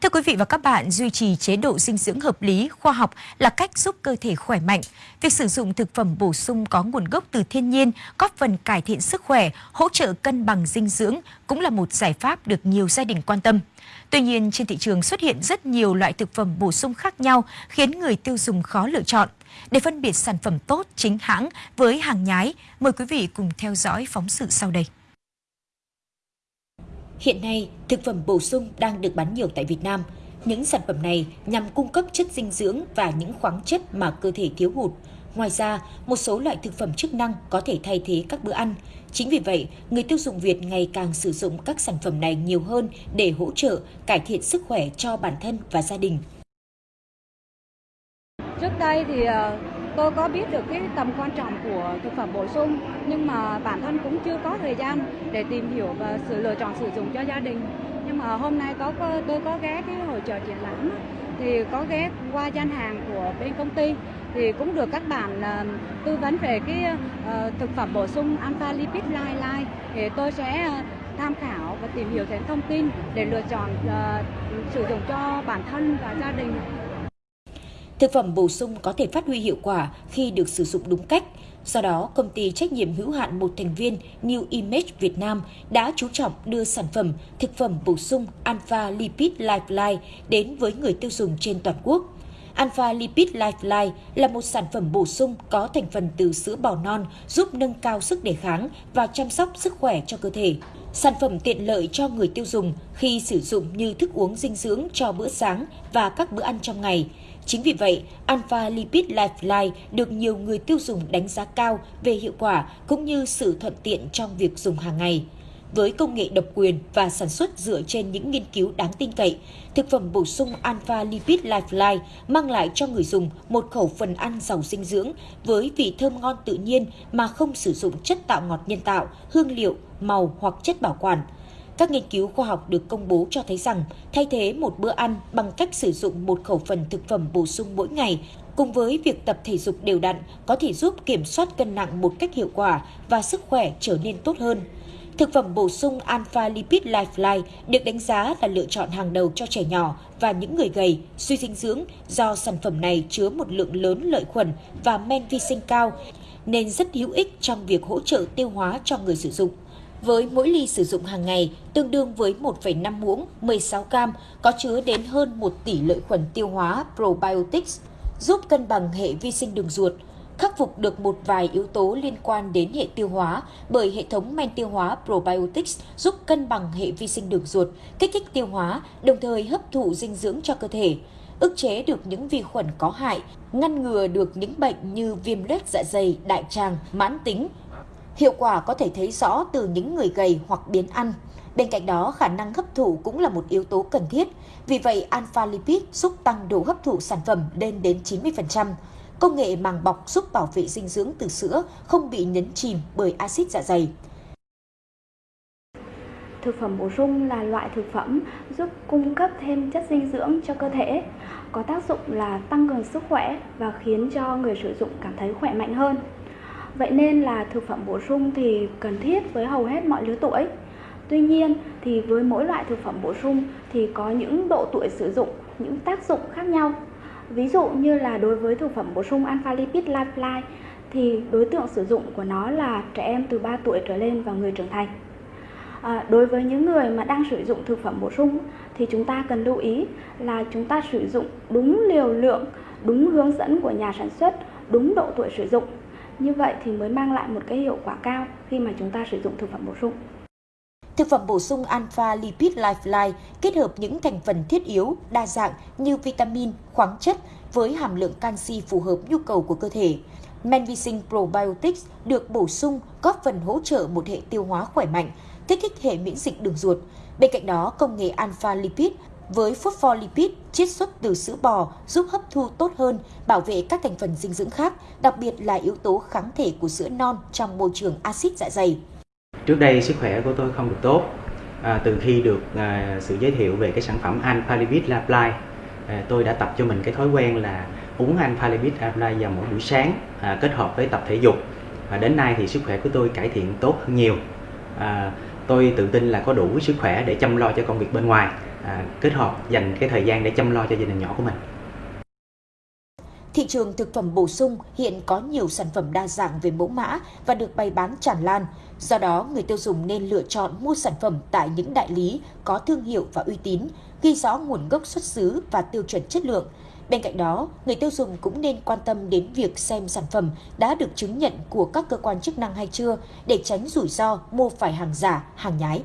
Thưa quý vị và các bạn, duy trì chế độ dinh dưỡng hợp lý, khoa học là cách giúp cơ thể khỏe mạnh. Việc sử dụng thực phẩm bổ sung có nguồn gốc từ thiên nhiên, góp phần cải thiện sức khỏe, hỗ trợ cân bằng dinh dưỡng cũng là một giải pháp được nhiều gia đình quan tâm. Tuy nhiên, trên thị trường xuất hiện rất nhiều loại thực phẩm bổ sung khác nhau khiến người tiêu dùng khó lựa chọn. Để phân biệt sản phẩm tốt, chính hãng với hàng nhái, mời quý vị cùng theo dõi phóng sự sau đây. Hiện nay, thực phẩm bổ sung đang được bán nhiều tại Việt Nam. Những sản phẩm này nhằm cung cấp chất dinh dưỡng và những khoáng chất mà cơ thể thiếu hụt. Ngoài ra, một số loại thực phẩm chức năng có thể thay thế các bữa ăn. Chính vì vậy, người tiêu dùng Việt ngày càng sử dụng các sản phẩm này nhiều hơn để hỗ trợ, cải thiện sức khỏe cho bản thân và gia đình. Trước đây thì ờ, tôi có biết được cái tầm quan trọng của thực phẩm bổ sung nhưng mà bản thân cũng chưa có thời gian để tìm hiểu và sự lựa chọn sử dụng cho gia đình. Nhưng mà hôm nay có tôi có ghé cái hội trợ triển lãm thì có ghé qua gian hàng của bên công ty thì cũng được các bạn uh, tư vấn về cái uh, thực phẩm bổ sung alpha lipid Lite thì tôi sẽ uh, tham khảo và tìm hiểu thêm thông tin để lựa chọn uh, sử dụng cho bản thân và gia đình. Thực phẩm bổ sung có thể phát huy hiệu quả khi được sử dụng đúng cách. Do đó, công ty trách nhiệm hữu hạn một thành viên New Image Việt Nam đã chú trọng đưa sản phẩm thực phẩm bổ sung Alpha Lipid Lifeline đến với người tiêu dùng trên toàn quốc. Alpha Lipid Lifeline là một sản phẩm bổ sung có thành phần từ sữa bò non giúp nâng cao sức đề kháng và chăm sóc sức khỏe cho cơ thể. Sản phẩm tiện lợi cho người tiêu dùng khi sử dụng như thức uống dinh dưỡng cho bữa sáng và các bữa ăn trong ngày. Chính vì vậy, Alpha Lipid Lifeline được nhiều người tiêu dùng đánh giá cao về hiệu quả cũng như sự thuận tiện trong việc dùng hàng ngày. Với công nghệ độc quyền và sản xuất dựa trên những nghiên cứu đáng tin cậy, thực phẩm bổ sung Alpha Lipid Lifeline mang lại cho người dùng một khẩu phần ăn giàu dinh dưỡng với vị thơm ngon tự nhiên mà không sử dụng chất tạo ngọt nhân tạo, hương liệu, màu hoặc chất bảo quản. Các nghiên cứu khoa học được công bố cho thấy rằng thay thế một bữa ăn bằng cách sử dụng một khẩu phần thực phẩm bổ sung mỗi ngày cùng với việc tập thể dục đều đặn có thể giúp kiểm soát cân nặng một cách hiệu quả và sức khỏe trở nên tốt hơn. Thực phẩm bổ sung Alpha Lipid Lifeline được đánh giá là lựa chọn hàng đầu cho trẻ nhỏ và những người gầy, suy dinh dưỡng do sản phẩm này chứa một lượng lớn lợi khuẩn và men vi sinh cao nên rất hữu ích trong việc hỗ trợ tiêu hóa cho người sử dụng. Với mỗi ly sử dụng hàng ngày tương đương với 1,5 muỗng 16 gram có chứa đến hơn 1 tỷ lợi khuẩn tiêu hóa probiotics, giúp cân bằng hệ vi sinh đường ruột, khắc phục được một vài yếu tố liên quan đến hệ tiêu hóa bởi hệ thống men tiêu hóa probiotics giúp cân bằng hệ vi sinh đường ruột, kích thích tiêu hóa, đồng thời hấp thụ dinh dưỡng cho cơ thể, ức chế được những vi khuẩn có hại, ngăn ngừa được những bệnh như viêm loét dạ dày, đại tràng, mãn tính. Hiệu quả có thể thấy rõ từ những người gầy hoặc biến ăn. Bên cạnh đó, khả năng hấp thụ cũng là một yếu tố cần thiết. Vì vậy, alpha lipid giúp tăng độ hấp thụ sản phẩm lên đến 90%. Công nghệ màng bọc giúp bảo vệ dinh dưỡng từ sữa không bị nhấn chìm bởi axit dạ dày. Thực phẩm bổ sung là loại thực phẩm giúp cung cấp thêm chất dinh dưỡng cho cơ thể, có tác dụng là tăng cường sức khỏe và khiến cho người sử dụng cảm thấy khỏe mạnh hơn. Vậy nên là thực phẩm bổ sung thì cần thiết với hầu hết mọi lứa tuổi. Tuy nhiên thì với mỗi loại thực phẩm bổ sung thì có những độ tuổi sử dụng, những tác dụng khác nhau. Ví dụ như là đối với thực phẩm bổ sung Alpha Lipid Lifeline thì đối tượng sử dụng của nó là trẻ em từ 3 tuổi trở lên và người trưởng thành. À, đối với những người mà đang sử dụng thực phẩm bổ sung thì chúng ta cần lưu ý là chúng ta sử dụng đúng liều lượng, đúng hướng dẫn của nhà sản xuất, đúng độ tuổi sử dụng. Như vậy thì mới mang lại một cái hiệu quả cao khi mà chúng ta sử dụng thực phẩm bổ sung. Thực phẩm bổ sung Alpha Lipid Lifeline kết hợp những thành phần thiết yếu, đa dạng như vitamin, khoáng chất với hàm lượng canxi phù hợp nhu cầu của cơ thể. Men vi sinh probiotics được bổ sung góp phần hỗ trợ một hệ tiêu hóa khỏe mạnh, kích thích hệ miễn dịch đường ruột. Bên cạnh đó, công nghệ Alpha Lipid với phospholipid chiết xuất từ sữa bò giúp hấp thu tốt hơn, bảo vệ các thành phần dinh dưỡng khác, đặc biệt là yếu tố kháng thể của sữa non trong môi trường axit dạ dày. Trước đây sức khỏe của tôi không được tốt. À, từ khi được à, sự giới thiệu về cái sản phẩm Alpha Lipid Apply, à, tôi đã tập cho mình cái thói quen là uống Alpha Lipid Apply vào mỗi buổi sáng à, kết hợp với tập thể dục. Và đến nay thì sức khỏe của tôi cải thiện tốt hơn nhiều. À, tôi tự tin là có đủ sức khỏe để chăm lo cho công việc bên ngoài à, kết hợp dành cái thời gian để chăm lo cho gia đình nhỏ của mình. Thị trường thực phẩm bổ sung hiện có nhiều sản phẩm đa dạng về mẫu mã và được bày bán tràn lan. Do đó, người tiêu dùng nên lựa chọn mua sản phẩm tại những đại lý có thương hiệu và uy tín, ghi rõ nguồn gốc xuất xứ và tiêu chuẩn chất lượng. Bên cạnh đó, người tiêu dùng cũng nên quan tâm đến việc xem sản phẩm đã được chứng nhận của các cơ quan chức năng hay chưa để tránh rủi ro mua phải hàng giả, hàng nhái.